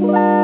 Bye.